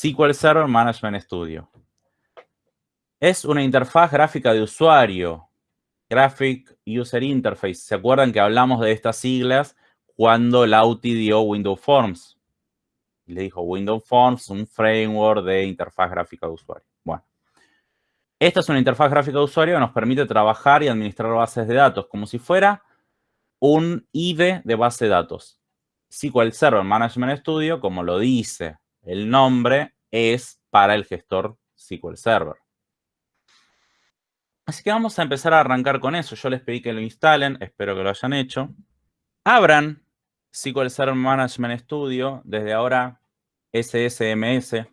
SQL Server Management Studio. Es una interfaz gráfica de usuario. Graphic User Interface. ¿Se acuerdan que hablamos de estas siglas cuando Lauti dio Windows Forms? Le dijo Windows Forms, un framework de interfaz gráfica de usuario. Bueno. Esta es una interfaz gráfica de usuario que nos permite trabajar y administrar bases de datos como si fuera un IDE de base de datos. SQL Server Management Studio, como lo dice el nombre, es para el gestor SQL Server. Así que vamos a empezar a arrancar con eso. Yo les pedí que lo instalen, espero que lo hayan hecho. Abran SQL Server Management Studio, desde ahora SSMS,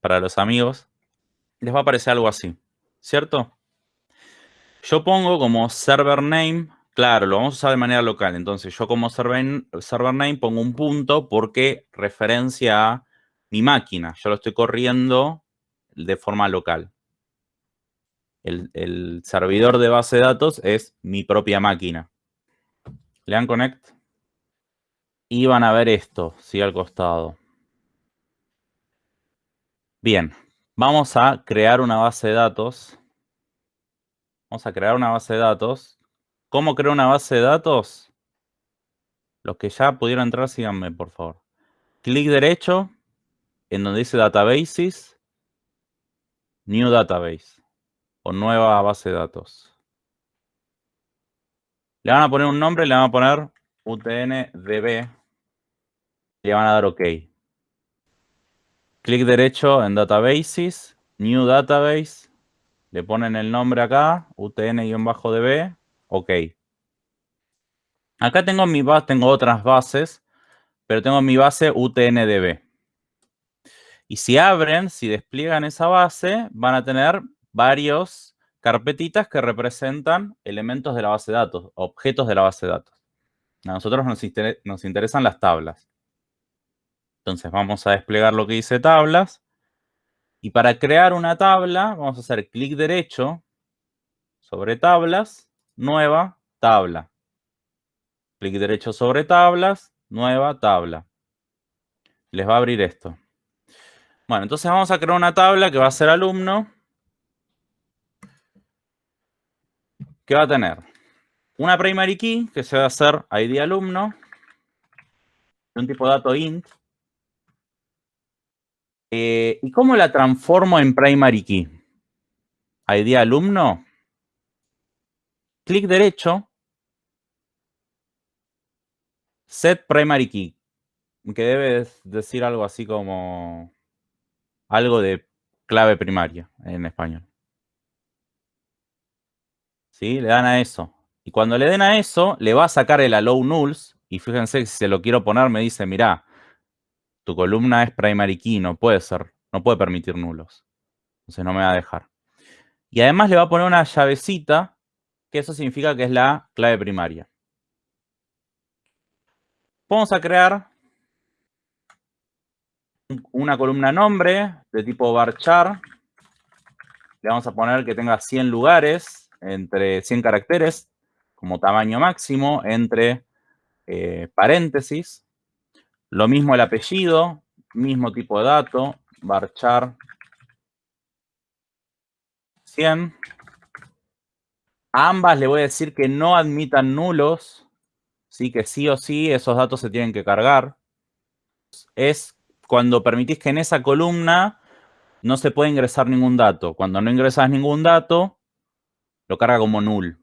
para los amigos. Les va a aparecer algo así, ¿cierto? Yo pongo como server name, claro, lo vamos a usar de manera local. Entonces, yo como server, name pongo un punto porque referencia a mi máquina. Yo lo estoy corriendo de forma local el, servidor de base de datos es mi propia máquina. Le dan connect y van a ver esto, sí, al costado. Bien, vamos a crear una base de datos. Vamos a crear una base de datos. ¿Cómo creo una base de datos? Los que ya pudieron entrar, síganme, por favor. Clic derecho en donde dice Databases, New Database o nueva base de datos. Le van a poner un nombre, le van a poner UTNDB le van a dar OK. Clic derecho en Databases, New Database, le ponen el nombre acá, UTN-DB, OK. Acá tengo mi tengo otras bases, pero tengo mi base UTNDB. Y si abren, si despliegan esa base, van a tener varios carpetitas que representan elementos de la base de datos, objetos de la base de datos. A nosotros nos, nos interesan las tablas. Entonces vamos a desplegar lo que dice tablas. Y para crear una tabla, vamos a hacer clic derecho sobre tablas, nueva tabla. Clic derecho sobre tablas, nueva tabla. Les va a abrir esto. Bueno, entonces vamos a crear una tabla que va a ser alumno. ¿Qué va a tener una primary key que se va a hacer ID alumno, un tipo de dato int. Eh, ¿Y cómo la transformo en primary key? ID alumno, clic derecho, set primary key, que debe decir algo así como algo de clave primaria en español. ¿sí? Le dan a eso. Y cuando le den a eso, le va a sacar el allow nulls. Y fíjense que si se lo quiero poner, me dice, mira, tu columna es primary key, no puede ser, no puede permitir nulos. Entonces no me va a dejar. Y además le va a poner una llavecita, que eso significa que es la clave primaria. Vamos a crear una columna nombre de tipo varchar. Le vamos a poner que tenga 100 lugares entre 100 caracteres como tamaño máximo, entre eh, paréntesis. Lo mismo el apellido, mismo tipo de dato, varchar 100. A ambas le voy a decir que no admitan nulos, ¿sí? que sí o sí esos datos se tienen que cargar. Es cuando permitís que en esa columna no se puede ingresar ningún dato. Cuando no ingresas ningún dato, lo carga como null.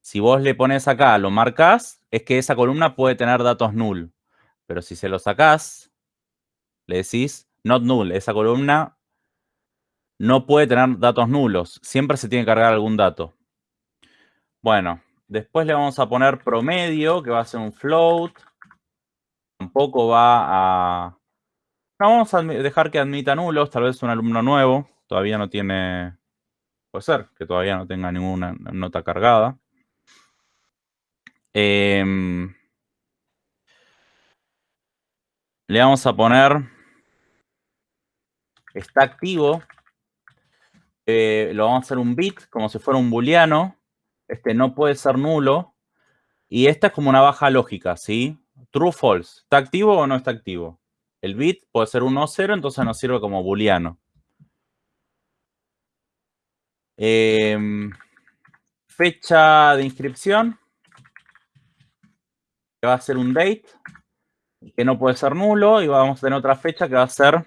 Si vos le pones acá, lo marcas, es que esa columna puede tener datos null. Pero si se lo sacás, le decís not null. Esa columna no puede tener datos nulos. Siempre se tiene que cargar algún dato. Bueno, después le vamos a poner promedio, que va a ser un float. Tampoco va a... No, vamos a dejar que admita nulos. Tal vez un alumno nuevo. Todavía no tiene Puede ser que todavía no tenga ninguna nota cargada. Em, le vamos a poner, está activo, eh, lo vamos a hacer un bit, como si fuera un booleano. Este no puede ser nulo. Y esta es como una baja lógica, ¿sí? True, false. ¿Está activo o no está activo? El bit puede ser 1 o 0, entonces nos sirve como booleano. Em, fecha de inscripción, que va a ser un date, que no puede ser nulo, y vamos a tener otra fecha que va a ser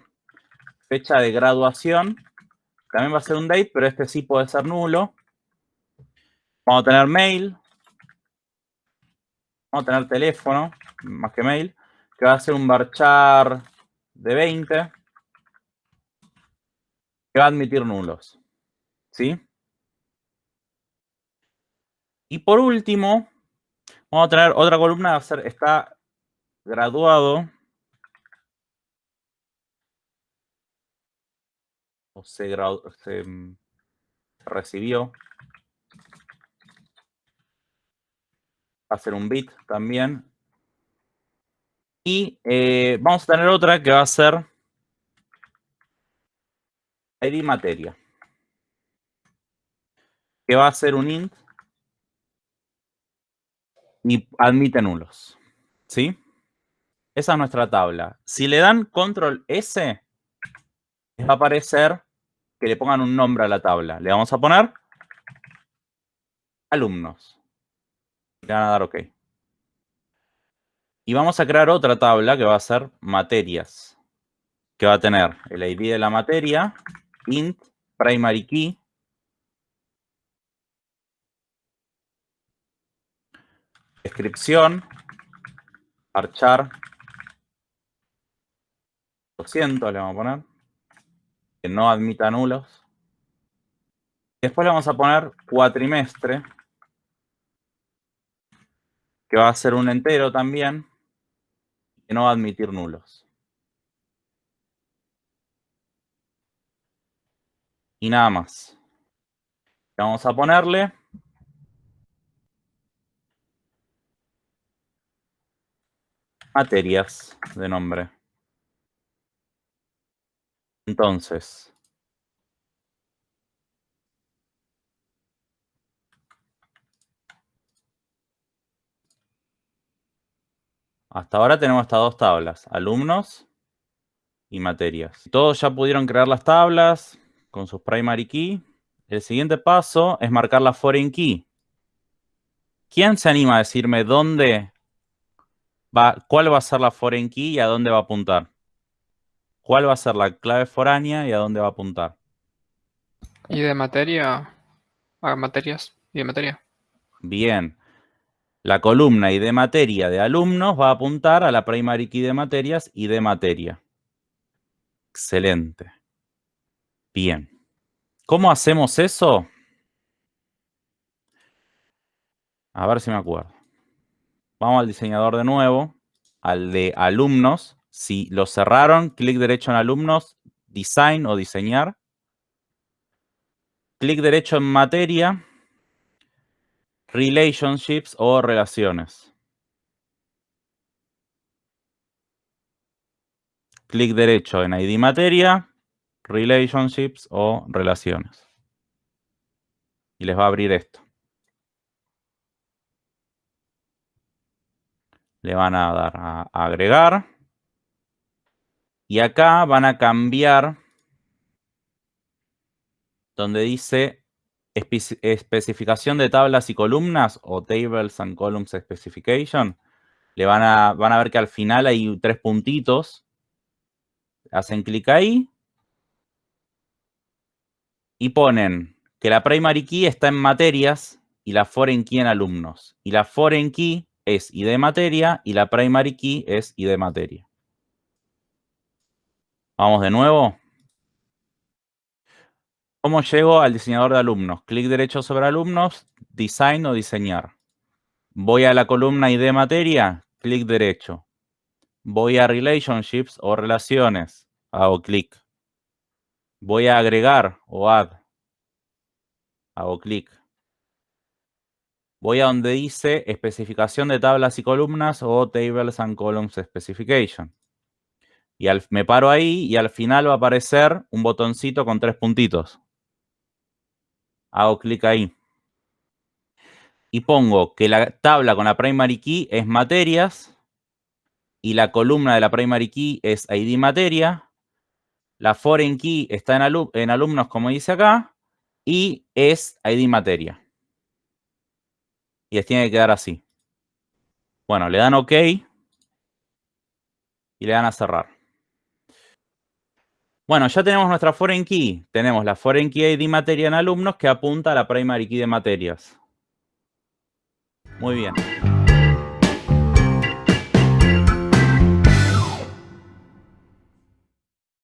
fecha de graduación. También va a ser un date, pero este sí puede ser nulo. Vamos a tener mail. Vamos a tener teléfono, más que mail, que va a ser un varchar de 20, que va a admitir nulos. ¿Sí? Y por último, vamos a tener otra columna, va a ser, está graduado o se, se mm, recibió. Va a ser un bit también. Y eh, vamos a tener otra que va a ser ID materia. Que va a ser un int y admite nulos. ¿Sí? Esa es nuestra tabla. Si le dan control S, va a aparecer que le pongan un nombre a la tabla. Le vamos a poner alumnos. Le van a dar OK. Y vamos a crear otra tabla que va a ser materias. Que va a tener el ID de la materia, int, primary key, descripción, archar, 200 le vamos a poner, que no admita nulos. Después le vamos a poner cuatrimestre, que va a ser un entero también, no admitir nulos. Y nada más. Vamos a ponerle materias de nombre. Entonces, hasta ahora tenemos estas dos tablas, alumnos y materias. Todos ya pudieron crear las tablas con sus primary key. El siguiente paso es marcar la foreign key. ¿Quién se anima a decirme dónde va, cuál va a ser la foreign key y a dónde va a apuntar? ¿Cuál va a ser la clave foránea y a dónde va a apuntar? Y de materia a materias y de materia. Bien. La columna de materia de alumnos va a apuntar a la primary key de materias y de materia. Excelente. Bien. ¿Cómo hacemos eso? A ver si me acuerdo. Vamos al diseñador de nuevo, al de alumnos. Si lo cerraron, clic derecho en alumnos, design o diseñar. Clic derecho en materia, relationships o relaciones. Clic derecho en ID materia, relationships o relaciones. Y les va a abrir esto. Le van a dar a agregar. Y acá van a cambiar donde dice especificación de tablas y columnas o tables and columns specification. Le van a, van a ver que al final hay tres puntitos. Hacen clic ahí. Y ponen que la primary key está en materias y la foreign key en alumnos. Y la foreign key es ID materia y la primary key es ID materia. Vamos de nuevo. ¿Cómo llego al diseñador de alumnos? Clic derecho sobre alumnos, design o diseñar. Voy a la columna ID materia, clic derecho. Voy a relationships o relaciones, hago clic. Voy a agregar o add, hago clic. Voy a donde dice especificación de tablas y columnas o tables and columns specification. Y me paro ahí y al final va a aparecer un botoncito con tres puntitos. Hago clic ahí. Y pongo que la tabla con la primary key es materias y la columna de la primary key es ID materia. La foreign key está en, alumnos, como dice acá, y es ID materia. Y les tiene que quedar así. Bueno, le dan OK y le dan a cerrar. Bueno, ya tenemos nuestra foreign key. Tenemos la foreign key ID materia en alumnos que apunta a la primary key de materias. Muy bien.